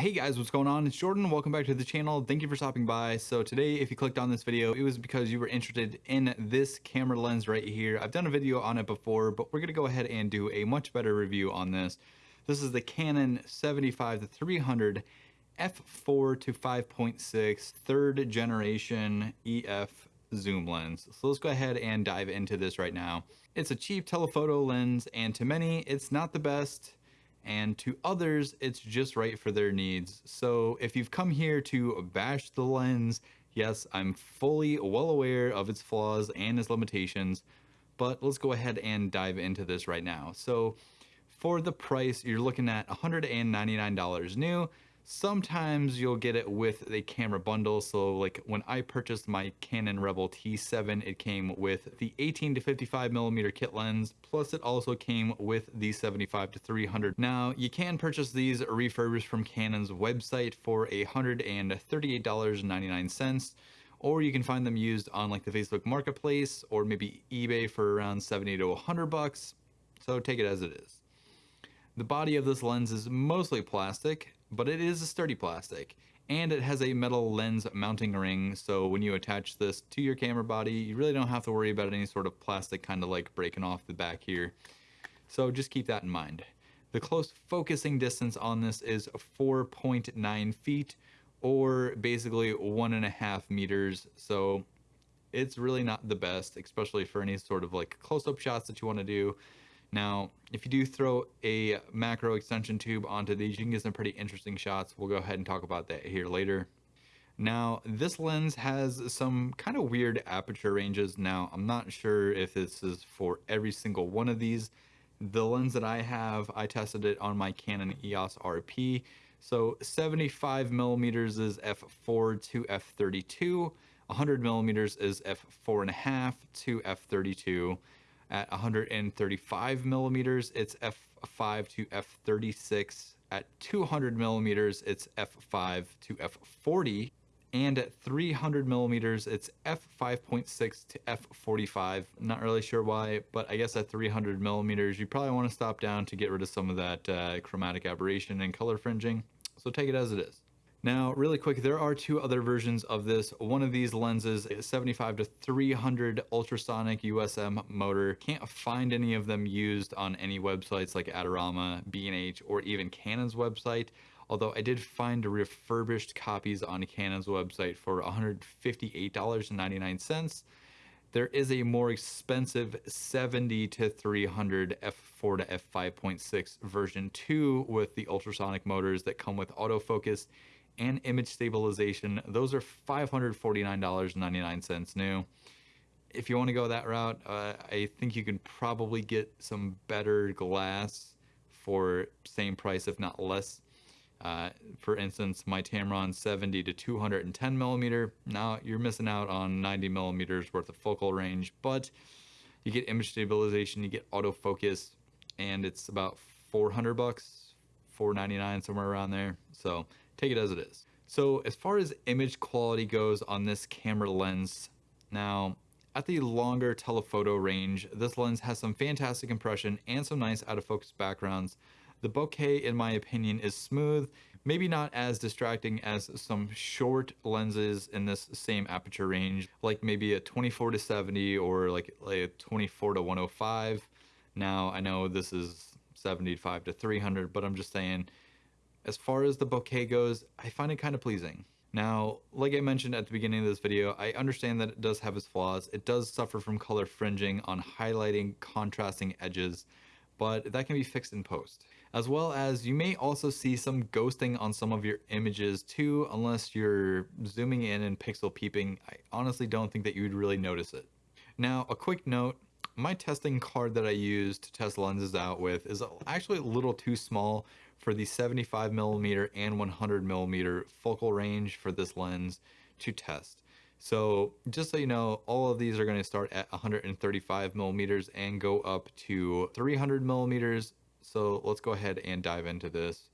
Hey guys, what's going on? It's Jordan. Welcome back to the channel. Thank you for stopping by. So today, if you clicked on this video, it was because you were interested in this camera lens right here. I've done a video on it before, but we're going to go ahead and do a much better review on this. This is the Canon 75 to 300 f4 to 5.6 third generation EF zoom lens. So let's go ahead and dive into this right now. It's a cheap telephoto lens and to many, it's not the best and to others, it's just right for their needs. So if you've come here to bash the lens, yes, I'm fully well aware of its flaws and its limitations, but let's go ahead and dive into this right now. So for the price, you're looking at $199 new, Sometimes you'll get it with a camera bundle. So like when I purchased my Canon Rebel T7, it came with the 18 to 55 millimeter kit lens, plus it also came with the 75 to 300. Now you can purchase these refurbished from Canon's website for $138.99 or you can find them used on like the Facebook marketplace or maybe eBay for around 70 to 100 bucks. So take it as it is. The body of this lens is mostly plastic, but it is a sturdy plastic and it has a metal lens mounting ring so when you attach this to your camera body you really don't have to worry about any sort of plastic kind of like breaking off the back here. So just keep that in mind. The close focusing distance on this is 4.9 feet or basically one and a half meters so it's really not the best especially for any sort of like close-up shots that you want to do now, if you do throw a macro extension tube onto these, you can get some pretty interesting shots. We'll go ahead and talk about that here later. Now, this lens has some kind of weird aperture ranges. Now, I'm not sure if this is for every single one of these. The lens that I have, I tested it on my Canon EOS RP. So 75 millimeters is f4 to f32. 100 millimeters is f4.5 to f32 at 135 millimeters, it's f5 to f36. At 200 millimeters, it's f5 to f40. And at 300 millimeters, it's f5.6 to f45. Not really sure why, but I guess at 300 millimeters, you probably want to stop down to get rid of some of that uh, chromatic aberration and color fringing. So take it as it is. Now, really quick, there are two other versions of this. One of these lenses is 75 to 300 ultrasonic USM motor. Can't find any of them used on any websites like Adorama, B&H, or even Canon's website. Although I did find refurbished copies on Canon's website for $158.99. There is a more expensive 70 to 300 f4 to f5.6 version 2 with the ultrasonic motors that come with autofocus and image stabilization. Those are $549.99 new. If you want to go that route, uh, I think you can probably get some better glass for same price, if not less. Uh, for instance, my Tamron 70 to 210 millimeter. Now you're missing out on 90 millimeters worth of focal range, but you get image stabilization, you get autofocus, and it's about 400 bucks, 499 somewhere around there. So take it as it is. So as far as image quality goes on this camera lens, now at the longer telephoto range, this lens has some fantastic impression and some nice out of focus backgrounds. The bokeh, in my opinion, is smooth, maybe not as distracting as some short lenses in this same aperture range, like maybe a 24 to 70 or like, like a 24 to 105. Now, I know this is 75 to 300, but I'm just saying as far as the bokeh goes, I find it kind of pleasing. Now, like I mentioned at the beginning of this video, I understand that it does have its flaws. It does suffer from color fringing on highlighting contrasting edges, but that can be fixed in post. As well as you may also see some ghosting on some of your images too, unless you're zooming in and pixel peeping. I honestly don't think that you would really notice it. Now, a quick note, my testing card that I use to test lenses out with is actually a little too small for the 75 millimeter and 100 millimeter focal range for this lens to test. So just so you know, all of these are going to start at 135 millimeters and go up to 300 millimeters. So let's go ahead and dive into this.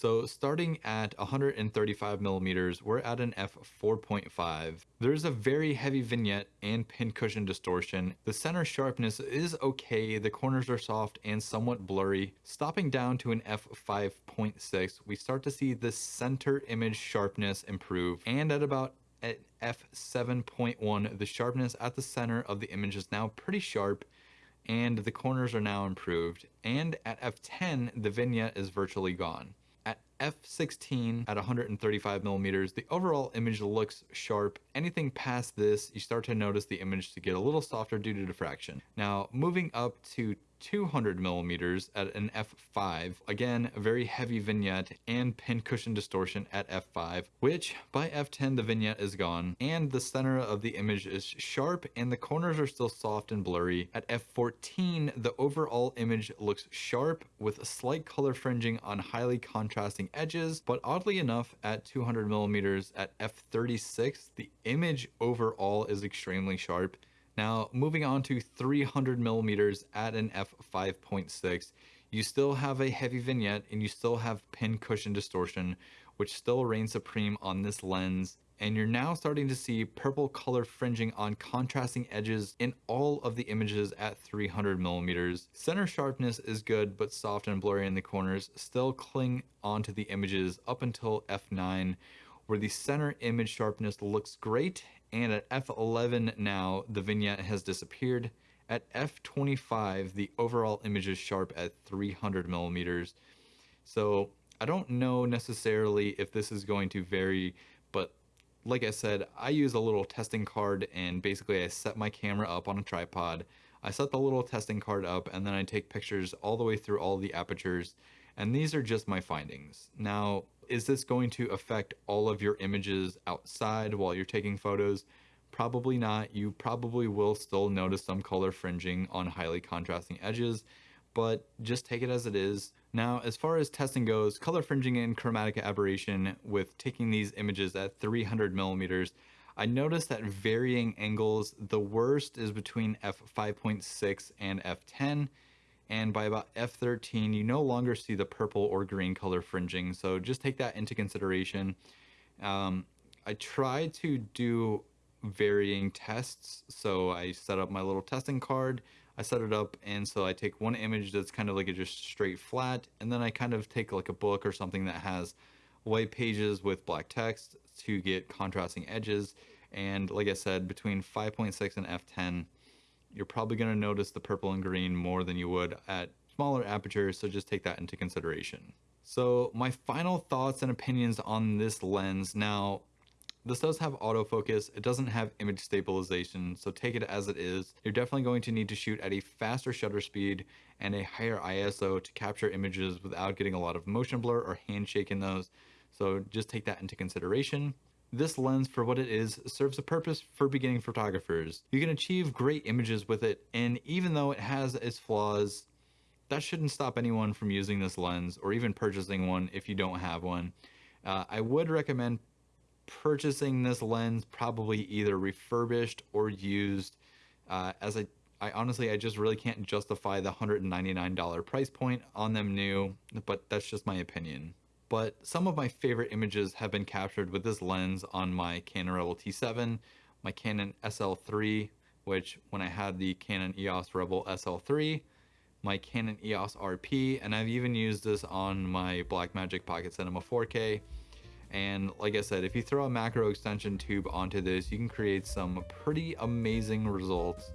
So starting at 135 millimeters, we're at an f4.5. There's a very heavy vignette and pincushion distortion. The center sharpness is okay, the corners are soft and somewhat blurry. Stopping down to an f5.6, we start to see the center image sharpness improve. And at about at f7.1, the sharpness at the center of the image is now pretty sharp and the corners are now improved. And at f10, the vignette is virtually gone at f16 at 135 millimeters, the overall image looks sharp. Anything past this, you start to notice the image to get a little softer due to diffraction. Now, moving up to 200 millimeters at an f5. Again, a very heavy vignette and pincushion distortion at f5, which by f10 the vignette is gone and the center of the image is sharp and the corners are still soft and blurry. At f14, the overall image looks sharp with a slight color fringing on highly contrasting edges, but oddly enough, at 200 millimeters at f36, the image overall is extremely sharp now, moving on to 300 millimeters at an f5.6, you still have a heavy vignette and you still have pin cushion distortion, which still reigns supreme on this lens. And you're now starting to see purple color fringing on contrasting edges in all of the images at 300 millimeters. Center sharpness is good, but soft and blurry in the corners still cling onto the images up until f9, where the center image sharpness looks great and at f11 now, the vignette has disappeared. At f25, the overall image is sharp at 300 millimeters. So I don't know necessarily if this is going to vary, but like I said, I use a little testing card and basically I set my camera up on a tripod. I set the little testing card up and then I take pictures all the way through all the apertures. And these are just my findings. Now, is this going to affect all of your images outside while you're taking photos? Probably not. You probably will still notice some color fringing on highly contrasting edges, but just take it as it is. Now, as far as testing goes, color fringing and chromatic aberration with taking these images at 300 millimeters, I noticed that varying angles, the worst is between f5.6 and f10, and by about F13 you no longer see the purple or green color fringing so just take that into consideration um, I tried to do varying tests so I set up my little testing card I set it up and so I take one image that's kind of like a just straight flat and then I kind of take like a book or something that has white pages with black text to get contrasting edges and like I said between 5.6 and F10 you're probably going to notice the purple and green more than you would at smaller apertures, so just take that into consideration. So my final thoughts and opinions on this lens. Now, this does have autofocus, it doesn't have image stabilization, so take it as it is. You're definitely going to need to shoot at a faster shutter speed and a higher ISO to capture images without getting a lot of motion blur or handshake in those. So just take that into consideration. This lens, for what it is, serves a purpose for beginning photographers. You can achieve great images with it, and even though it has its flaws, that shouldn't stop anyone from using this lens or even purchasing one if you don't have one. Uh, I would recommend purchasing this lens probably either refurbished or used uh, as I, I honestly I just really can't justify the $199 price point on them new but that's just my opinion but some of my favorite images have been captured with this lens on my Canon Rebel T7, my Canon SL3, which when I had the Canon EOS Rebel SL3, my Canon EOS RP, and I've even used this on my Blackmagic Pocket Cinema 4K. And like I said, if you throw a macro extension tube onto this, you can create some pretty amazing results.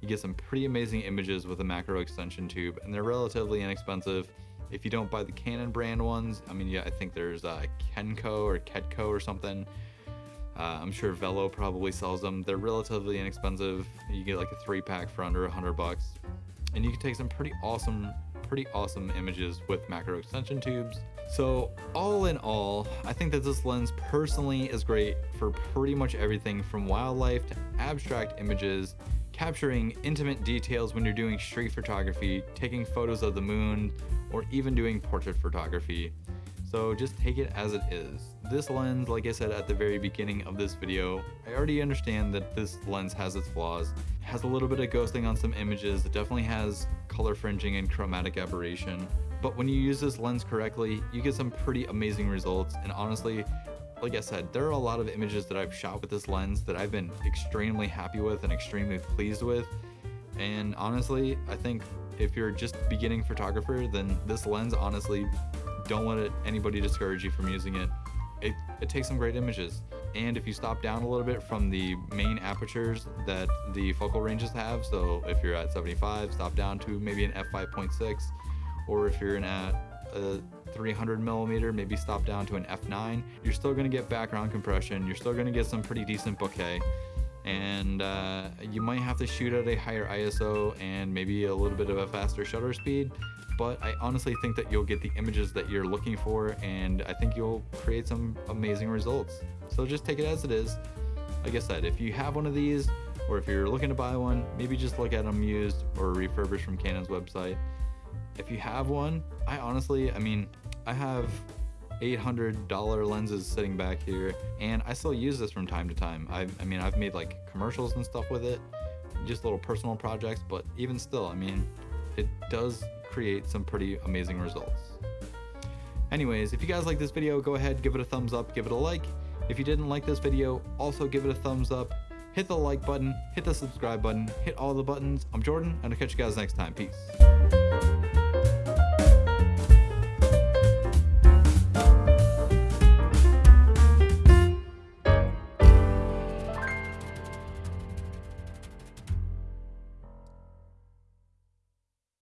You get some pretty amazing images with a macro extension tube, and they're relatively inexpensive. If you don't buy the Canon brand ones, I mean, yeah, I think there's uh, Kenko or Ketco or something. Uh, I'm sure Vello probably sells them. They're relatively inexpensive. You get like a three pack for under a hundred bucks, and you can take some pretty awesome, pretty awesome images with macro extension tubes. So all in all, I think that this lens personally is great for pretty much everything from wildlife to abstract images capturing intimate details when you're doing street photography, taking photos of the moon, or even doing portrait photography. So just take it as it is. This lens, like I said at the very beginning of this video, I already understand that this lens has its flaws. It has a little bit of ghosting on some images, it definitely has color fringing and chromatic aberration, But when you use this lens correctly, you get some pretty amazing results. And honestly, like I said, there are a lot of images that I've shot with this lens that I've been extremely happy with and extremely pleased with. And honestly, I think if you're just beginning photographer, then this lens, honestly, don't let it, anybody discourage you from using it. it. It takes some great images. And if you stop down a little bit from the main apertures that the focal ranges have, so if you're at 75, stop down to maybe an f5.6, or if you're in at a 300 millimeter, maybe stop down to an f9, you're still gonna get background compression, you're still gonna get some pretty decent bokeh, and uh, you might have to shoot at a higher ISO and maybe a little bit of a faster shutter speed, but I honestly think that you'll get the images that you're looking for and I think you'll create some amazing results. So just take it as it is. Like I said, if you have one of these or if you're looking to buy one, maybe just look at them used or refurbished from Canon's website. If you have one, I honestly, I mean, I have $800 lenses sitting back here and I still use this from time to time. I, I mean, I've made like commercials and stuff with it, just little personal projects, but even still, I mean, it does create some pretty amazing results. Anyways, if you guys like this video, go ahead, give it a thumbs up, give it a like. If you didn't like this video, also give it a thumbs up. Hit the like button, hit the subscribe button, hit all the buttons. I'm Jordan, and I'll catch you guys next time. Peace.